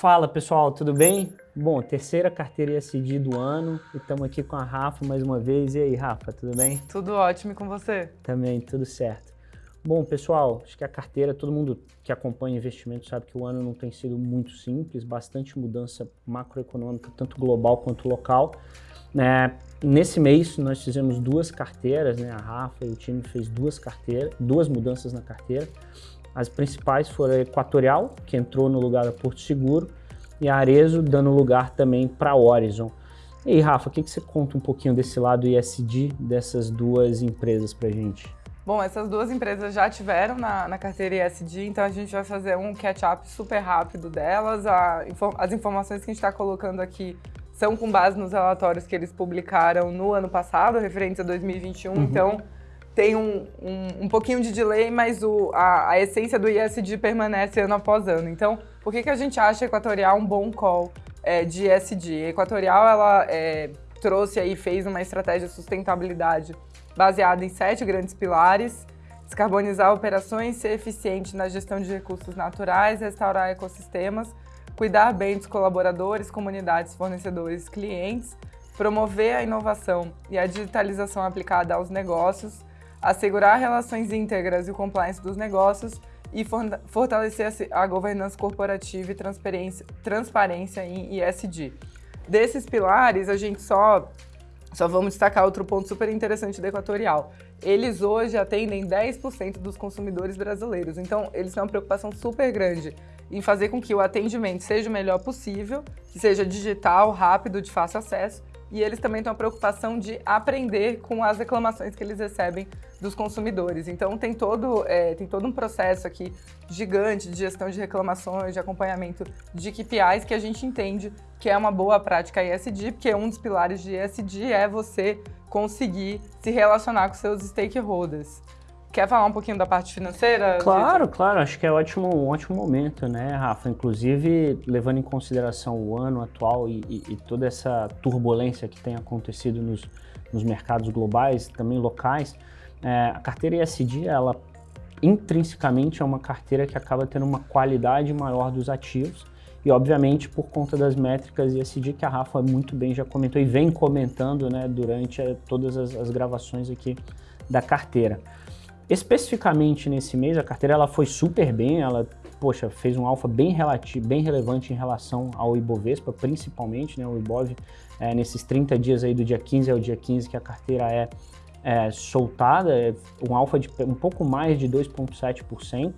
Fala pessoal, tudo bem? Bom, terceira carteira ESG do ano e estamos aqui com a Rafa mais uma vez. E aí, Rafa, tudo bem? Tudo ótimo e com você? Também, tudo certo. Bom, pessoal, acho que a carteira, todo mundo que acompanha investimento sabe que o ano não tem sido muito simples, bastante mudança macroeconômica, tanto global quanto local. É, nesse mês nós fizemos duas carteiras, né? A Rafa e o time fez duas carteiras, duas mudanças na carteira. As principais foram a Equatorial, que entrou no lugar da Porto Seguro, e a Arezo dando lugar também para a Horizon. E aí, Rafa, o que, que você conta um pouquinho desse lado ISD dessas duas empresas para gente? Bom, essas duas empresas já tiveram na, na carteira ISD, então a gente vai fazer um catch-up super rápido delas. A, as informações que a gente está colocando aqui são com base nos relatórios que eles publicaram no ano passado, referentes a 2021, uhum. então tem um, um, um, pouquinho de delay, mas o, a, a, essência do ISD permanece ano após ano. Então, por que, que a gente acha Equatorial um bom call é, de ISD? A Equatorial, ela é, trouxe aí, fez uma estratégia de sustentabilidade baseada em sete grandes pilares, descarbonizar operações, ser eficiente na gestão de recursos naturais, restaurar ecossistemas, cuidar bem dos colaboradores, comunidades, fornecedores, clientes, promover a inovação e a digitalização aplicada aos negócios, assegurar relações íntegras e o compliance dos negócios e fortalecer a governança corporativa e transparência, em ESG. Desses pilares, a gente só, só vamos destacar outro ponto super interessante da Equatorial. Eles hoje atendem 10% dos consumidores brasileiros, então eles têm uma preocupação super grande em fazer com que o atendimento seja o melhor possível, que seja digital, rápido, de fácil acesso, e eles também têm a preocupação de aprender com as reclamações que eles recebem dos consumidores. Então tem todo, é, tem todo um processo aqui gigante de gestão de reclamações, de acompanhamento de KPIs que a gente entende que é uma boa prática ESG, porque um dos pilares de ESG é você conseguir se relacionar com seus stakeholders. Quer falar um pouquinho da parte financeira? Claro, Dito? claro. Acho que é ótimo, um ótimo momento, né, Rafa? Inclusive, levando em consideração o ano atual e, e, e toda essa turbulência que tem acontecido nos, nos mercados globais, também locais, é, a carteira ESG, ela intrinsecamente é uma carteira que acaba tendo uma qualidade maior dos ativos e, obviamente, por conta das métricas ESG que a Rafa muito bem já comentou e vem comentando né, durante a, todas as, as gravações aqui da carteira. Especificamente nesse mês, a carteira ela foi super bem, ela poxa, fez um alfa bem, bem relevante em relação ao Ibovespa, principalmente, né, o Ibov, é, nesses 30 dias aí do dia 15 ao dia 15 que a carteira é, é soltada, é um alfa de um pouco mais de 2,7%,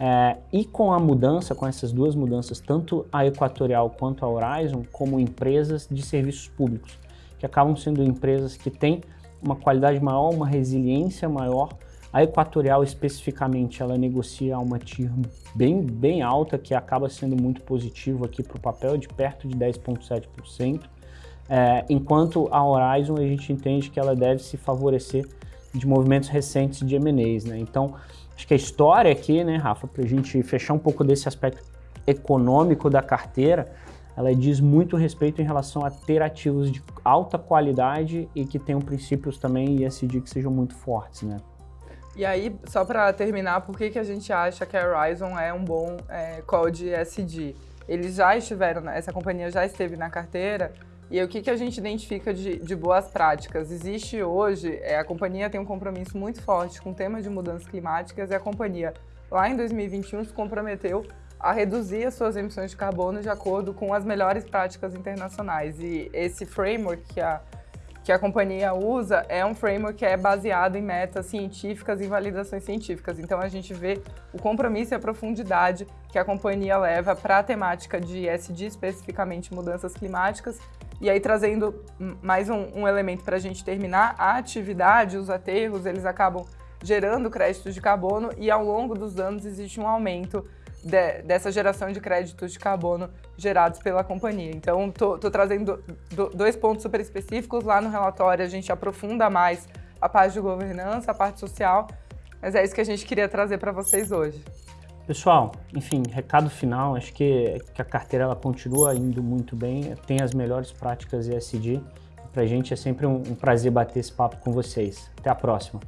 é, e com a mudança, com essas duas mudanças, tanto a Equatorial quanto a Horizon, como empresas de serviços públicos, que acabam sendo empresas que têm uma qualidade maior, uma resiliência maior, a Equatorial, especificamente, ela negocia uma TIR bem, bem alta, que acaba sendo muito positivo aqui para o papel, de perto de 10,7%, é, enquanto a Horizon, a gente entende que ela deve se favorecer de movimentos recentes de M&As, né? Então, acho que a história aqui, né, Rafa, para a gente fechar um pouco desse aspecto econômico da carteira, ela diz muito respeito em relação a ter ativos de alta qualidade e que tenham princípios também ESG que sejam muito fortes, né? E aí, só para terminar, por que, que a gente acha que a Horizon é um bom é, call de ESG? Eles já estiveram, essa companhia já esteve na carteira, e o que, que a gente identifica de, de boas práticas? Existe hoje, é, a companhia tem um compromisso muito forte com o tema de mudanças climáticas, e a companhia, lá em 2021, se comprometeu a reduzir as suas emissões de carbono de acordo com as melhores práticas internacionais. E esse framework que a que a companhia usa é um framework que é baseado em metas científicas e validações científicas. Então a gente vê o compromisso e a profundidade que a companhia leva para a temática de ESG, especificamente mudanças climáticas. E aí trazendo mais um, um elemento para a gente terminar, a atividade, os aterros, eles acabam gerando créditos de carbono e ao longo dos anos existe um aumento de, dessa geração de créditos de carbono gerados pela companhia. Então, estou trazendo do, dois pontos super específicos. Lá no relatório, a gente aprofunda mais a parte de governança, a parte social, mas é isso que a gente queria trazer para vocês hoje. Pessoal, enfim, recado final, acho que, que a carteira ela continua indo muito bem, tem as melhores práticas ESG. A gente é sempre um, um prazer bater esse papo com vocês. Até a próxima.